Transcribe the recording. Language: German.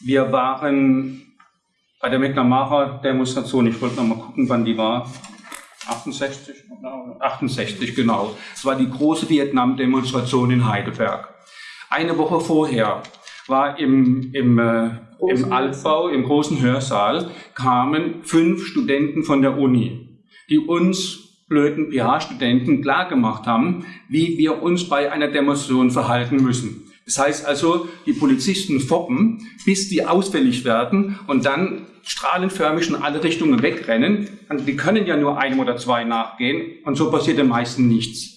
Wir waren bei der McNamara-Demonstration, ich wollte noch mal gucken, wann die war. 68, 68, genau. Es war die große Vietnam-Demonstration in Heidelberg. Eine Woche vorher war im, im, äh, im Altbau, im großen Hörsaal, kamen fünf Studenten von der Uni, die uns blöden PH-Studenten klargemacht haben, wie wir uns bei einer Demonstration verhalten müssen. Das heißt also, die Polizisten foppen, bis die ausfällig werden und dann strahlenförmig in alle Richtungen wegrennen. Und die können ja nur einem oder zwei nachgehen und so passiert den meisten nichts.